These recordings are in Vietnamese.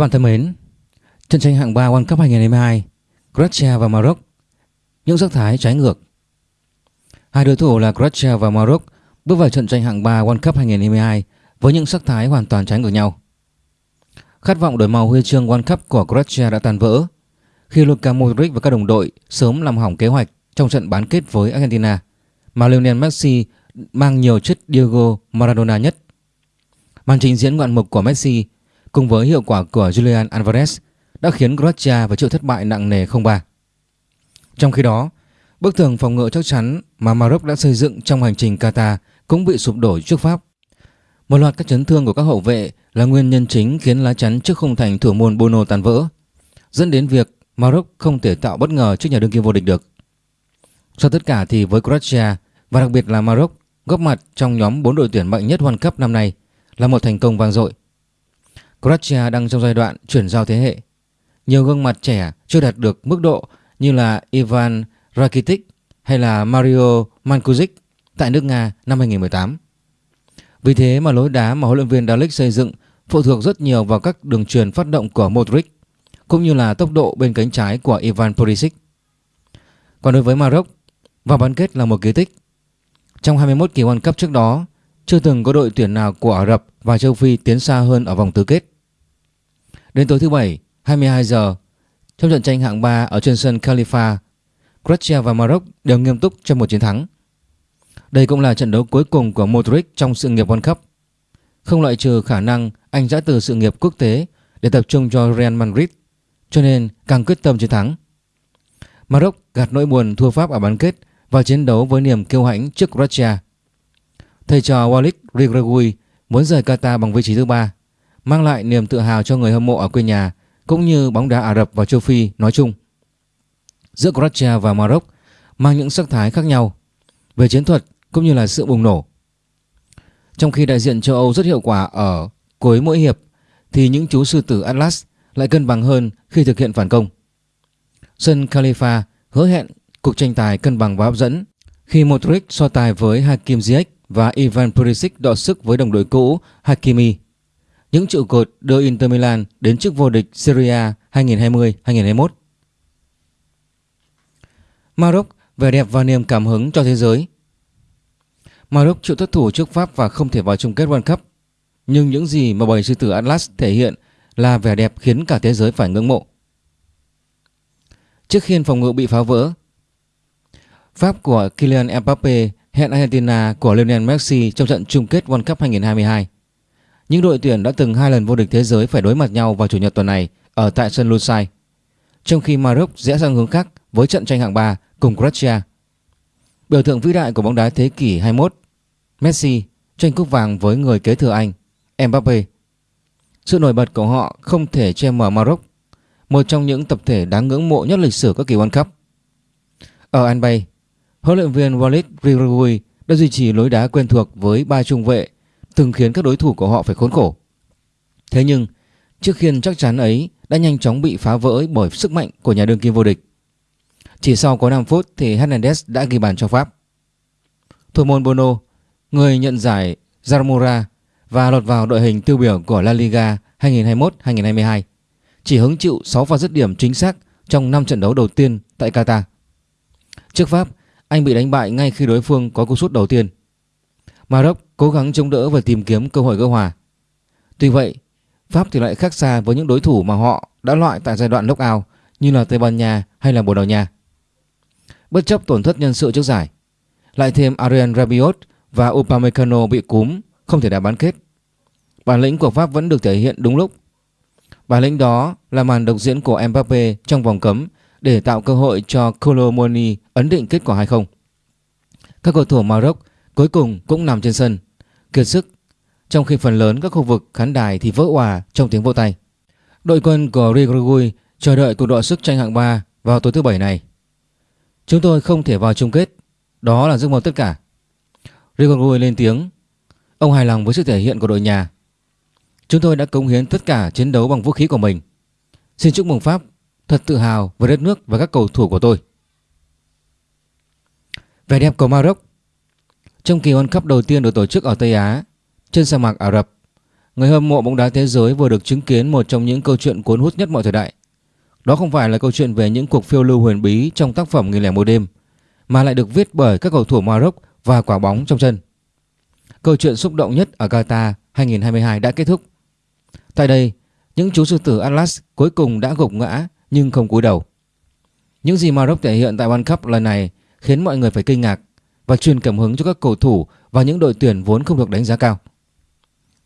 Các bạn thân mến, trận tranh hạng 3 World Cup 2022, Croatia và Maroc, những sắc thái trái ngược. Hai đối thủ là Croatia và Maroc bước vào trận tranh hạng 3 World Cup 2022 với những sắc thái hoàn toàn trái ngược nhau. Khát vọng đổi màu huy chương World Cup của Croatia đã tan vỡ khi Luka Modric và các đồng đội sớm làm hỏng kế hoạch trong trận bán kết với Argentina mà Lionel Messi mang nhiều chất Diego Maradona nhất. Màn trình diễn ngoạn mục của Messi cùng với hiệu quả của Julian Alvarez đã khiến Croatia phải chịu thất bại nặng nề 0-3. Trong khi đó, bức tường phòng ngự chắc chắn mà Maroc đã xây dựng trong hành trình Qatar cũng bị sụp đổ trước Pháp. Một loạt các chấn thương của các hậu vệ là nguyên nhân chính khiến lá chắn trước khung thành thủ môn Bono tan vỡ, dẫn đến việc Maroc không thể tạo bất ngờ trước nhà đương kim vô địch được. Sau tất cả thì với Croatia và đặc biệt là Maroc góp mặt trong nhóm 4 đội tuyển mạnh nhất World Cup năm nay là một thành công vang dội. Croatia đang trong giai đoạn chuyển giao thế hệ. Nhiều gương mặt trẻ chưa đạt được mức độ như là Ivan Rakitic hay là Mario Mandzukic tại nước Nga năm 2018. Vì thế mà lối đá mà huấn luyện viên Dalic xây dựng phụ thuộc rất nhiều vào các đường truyền phát động của Modric cũng như là tốc độ bên cánh trái của Ivan Perisic. Còn đối với Maroc, vào bán kết là một kỳ tích. Trong 21 kỳ World Cup trước đó, chưa từng có đội tuyển nào của Ả Rập và châu Phi tiến xa hơn ở vòng tứ kết. Đến tối thứ Bảy, 22 giờ, trong trận tranh hạng 3 ở trên sân Khalifa, Croatia và Maroc đều nghiêm túc cho một chiến thắng. Đây cũng là trận đấu cuối cùng của Modric trong sự nghiệp World Cup. Không loại trừ khả năng anh giã từ sự nghiệp quốc tế để tập trung cho Real Madrid, cho nên càng quyết tâm chiến thắng. Maroc gạt nỗi buồn thua Pháp ở bán kết và chiến đấu với niềm kiêu hãnh trước Croatia. Thầy trò Walid Regragui muốn rời Qatar bằng vị trí thứ ba, mang lại niềm tự hào cho người hâm mộ ở quê nhà, cũng như bóng đá Ả Rập và châu Phi nói chung. Giữa Croatia và Maroc, mang những sắc thái khác nhau về chiến thuật cũng như là sự bùng nổ. Trong khi đại diện châu Âu rất hiệu quả ở cuối mỗi hiệp, thì những chú sư tử Atlas lại cân bằng hơn khi thực hiện phản công. Sân Khalifa hứa hẹn cuộc tranh tài cân bằng và hấp dẫn khi Modric so tài với Hakim Ziyech và Ivan Perisic đọ sức với đồng đội cũ Hakimi. Những trụ cột đưa Inter Milan đến chức vô địch Serie A 2020-2021. Maroc vẻ đẹp và niềm cảm hứng cho thế giới. Maroc chịu thất thủ trước Pháp và không thể vào chung kết World Cup. Nhưng những gì mà bầy sư tử Atlas thể hiện là vẻ đẹp khiến cả thế giới phải ngưỡng mộ. Trước khiên phòng ngự bị phá vỡ, Pháp của Kylian Mbappe hẹn Argentina của Lionel Messi trong trận chung kết World Cup 2022. Những đội tuyển đã từng hai lần vô địch thế giới phải đối mặt nhau vào chủ nhật tuần này ở tại sân Lusail. Trong khi Maroc rẽ sang hướng khác với trận tranh hạng 3 cùng Croatia. Biểu tượng vĩ đại của bóng đá thế kỷ 21, Messi tranh cúp vàng với người kế thừa Anh, Mbappe. Sự nổi bật của họ không thể che mờ Maroc, một trong những tập thể đáng ngưỡng mộ nhất lịch sử các kỳ World Cup. Ở Anbay, huấn luyện viên Walid Regragui đã duy trì lối đá quen thuộc với ba trung vệ từng khiến các đối thủ của họ phải khốn khổ. Thế nhưng, chiếc khiên chắc chắn ấy đã nhanh chóng bị phá vỡ bởi sức mạnh của nhà đương kim vô địch. Chỉ sau có 5 phút thì Hernandez đã ghi bàn cho Pháp. Thủ môn Bono, người nhận giải Zamora và lọt vào đội hình tiêu biểu của La Liga 2021-2022, chỉ hứng chịu 6 pha dứt điểm chính xác trong 5 trận đấu đầu tiên tại Qatar. Trước Pháp, anh bị đánh bại ngay khi đối phương có cú sút đầu tiên. Maroc cố gắng chống đỡ và tìm kiếm cơ hội gỡ hòa. Tuy vậy, Pháp thì lại khác xa với những đối thủ mà họ đã loại tại giai đoạn knockout như là Tây Ban Nha hay là Bồ Đào Nha. Bất chấp tổn thất nhân sự trước giải, lại thêm Arian Rabiot và Upamecano bị cúm không thể đá bán kết. Bản lĩnh của Pháp vẫn được thể hiện đúng lúc. Bản lĩnh đó là màn độc diễn của Mbappe trong vòng cấm để tạo cơ hội cho Colomoni ấn định kết quả 2-0. Các cầu thủ Maroc cuối cùng cũng nằm trên sân, kiệt sức, trong khi phần lớn các khu vực khán đài thì vỡ òa trong tiếng vô tay. Đội quân của Rigorgui chờ đợi cuộc đọ sức tranh hạng 3 vào tối thứ bảy này. Chúng tôi không thể vào chung kết, đó là giấc mơ tất cả. Rigorgui lên tiếng, ông hài lòng với sự thể hiện của đội nhà. Chúng tôi đã cống hiến tất cả chiến đấu bằng vũ khí của mình. Xin chúc mừng Pháp, thật tự hào với đất nước và các cầu thủ của tôi. Vẻ đẹp của Maroc trong kỳ World Cup đầu tiên được tổ chức ở Tây Á, trên sa mạc Ả Rập, người hâm mộ bóng đá thế giới vừa được chứng kiến một trong những câu chuyện cuốn hút nhất mọi thời đại. Đó không phải là câu chuyện về những cuộc phiêu lưu huyền bí trong tác phẩm Nghìn lẻ một đêm, mà lại được viết bởi các cầu thủ Maroc và quả bóng trong chân. Câu chuyện xúc động nhất ở Qatar 2022 đã kết thúc. Tại đây, những chú sư tử Atlas cuối cùng đã gục ngã nhưng không cúi đầu. Những gì Maroc thể hiện tại World Cup lần này khiến mọi người phải kinh ngạc và truyền cảm hứng cho các cầu thủ và những đội tuyển vốn không được đánh giá cao.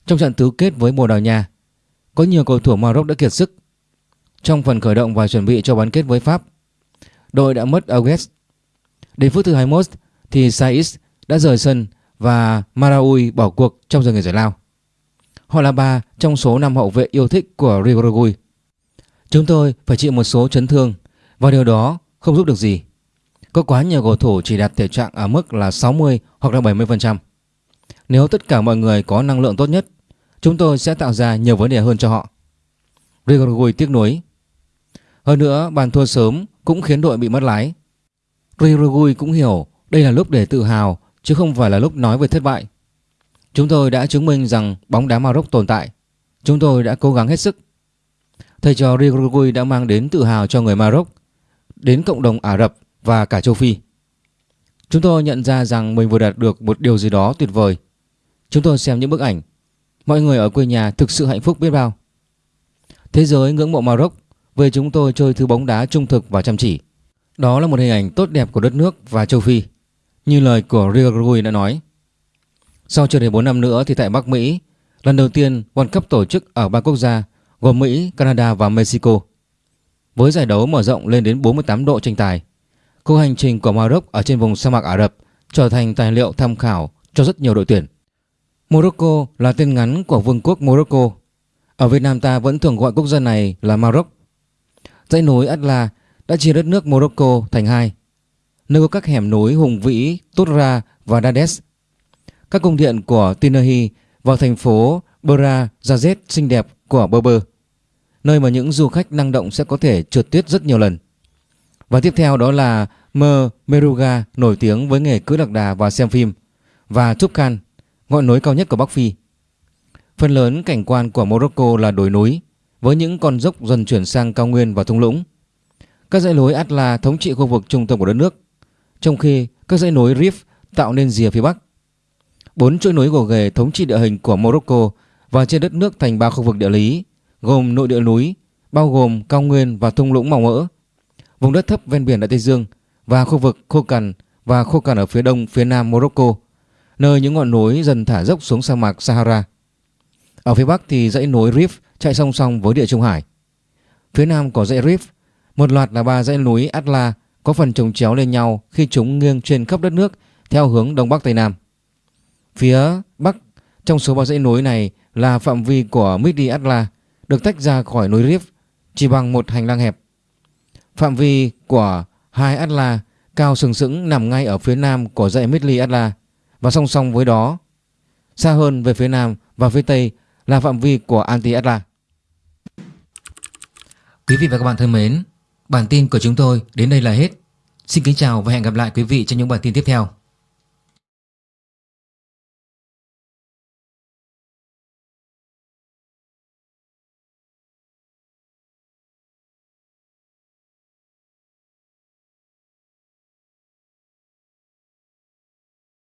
Trong trận tứ kết với Bồ Đào Nha, có nhiều cầu thủ Maroc đã kiệt sức. Trong phần khởi động và chuẩn bị cho bán kết với Pháp, đội đã mất Agues. Đến phút thứ 21 thì Saiz đã rời sân và Maraui bỏ cuộc trong giờ nghỉ giải lao. Họ là ba trong số năm hậu vệ yêu thích của Rigorogui. Chúng tôi phải chịu một số chấn thương và điều đó không giúp được gì. Có quá nhiều cầu thủ chỉ đạt thể trạng ở mức là 60 hoặc là 70%. Nếu tất cả mọi người có năng lượng tốt nhất, chúng tôi sẽ tạo ra nhiều vấn đề hơn cho họ. Rigorgui tiếc nuối. Hơn nữa, bàn thua sớm cũng khiến đội bị mất lái. Rigorgui cũng hiểu đây là lúc để tự hào chứ không phải là lúc nói về thất bại. Chúng tôi đã chứng minh rằng bóng đá Maroc tồn tại. Chúng tôi đã cố gắng hết sức. Thầy trò Rigorgui đã mang đến tự hào cho người Maroc, đến cộng đồng Ả Rập và cả châu Phi. Chúng tôi nhận ra rằng mình vừa đạt được một điều gì đó tuyệt vời. Chúng tôi xem những bức ảnh. Mọi người ở quê nhà thực sự hạnh phúc biết bao. Thế giới ngưỡng mộ Maroc về chúng tôi chơi thứ bóng đá trung thực và chăm chỉ. Đó là một hình ảnh tốt đẹp của đất nước và châu Phi. Như lời của Rigorogui đã nói. Sau chưa đầy 4 năm nữa thì tại Bắc Mỹ, lần đầu tiên World Cup tổ chức ở ba quốc gia gồm Mỹ, Canada và Mexico. Với giải đấu mở rộng lên đến 48 độ tranh tài, cuộc hành trình của Maroc ở trên vùng sa mạc Ả Rập trở thành tài liệu tham khảo cho rất nhiều đội tuyển. Morocco là tên ngắn của vương quốc Morocco. Ở Việt Nam ta vẫn thường gọi quốc gia này là Maroc. Dãy núi Atla đã chia đất nước Morocco thành hai, nơi có các hẻm núi hùng vĩ Toura và Dades. Các cung điện của Tinahi và thành phố Bera Jazet xinh đẹp của Berber, nơi mà những du khách năng động sẽ có thể trượt tuyết rất nhiều lần. Và tiếp theo đó là Mer Meruga nổi tiếng với nghề cưỡi lạc đà và xem phim và Tubkan, ngọn núi cao nhất của Bắc Phi. Phần lớn cảnh quan của Morocco là đồi núi với những con dốc dần chuyển sang cao nguyên và thung lũng. Các dãy núi Atla thống trị khu vực trung tâm của đất nước, trong khi các dãy núi Rif tạo nên rìa phía bắc. Bốn chuỗi núi gồ ghề thống trị địa hình của Morocco và trên đất nước thành ba khu vực địa lý gồm nội địa núi bao gồm cao nguyên và thung lũng màu mỡ, vùng đất thấp ven biển Đại Tây Dương và khu vực khô cằn và khô cằn ở phía đông phía nam Morocco, nơi những ngọn núi dần thả dốc xuống sa mạc Sahara. Ở phía bắc thì dãy núi Rif chạy song song với địa Trung Hải. Phía nam có dãy Rif, một loạt là ba dãy núi Atla có phần chồng chéo lên nhau khi chúng nghiêng trên khắp đất nước theo hướng đông bắc tây nam. Phía bắc trong số ba dãy núi này là phạm vi của Midi Atla được tách ra khỏi núi Rif chỉ bằng một hành lang hẹp. Phạm vi của hai Atla cao sừng sững nằm ngay ở phía nam của dãy Midli Atla và song song với đó xa hơn về phía nam và phía tây là phạm vi của Anti Atla. Quý vị và các bạn thân mến, bản tin của chúng tôi đến đây là hết. Xin kính chào và hẹn gặp lại quý vị trong những bản tin tiếp theo.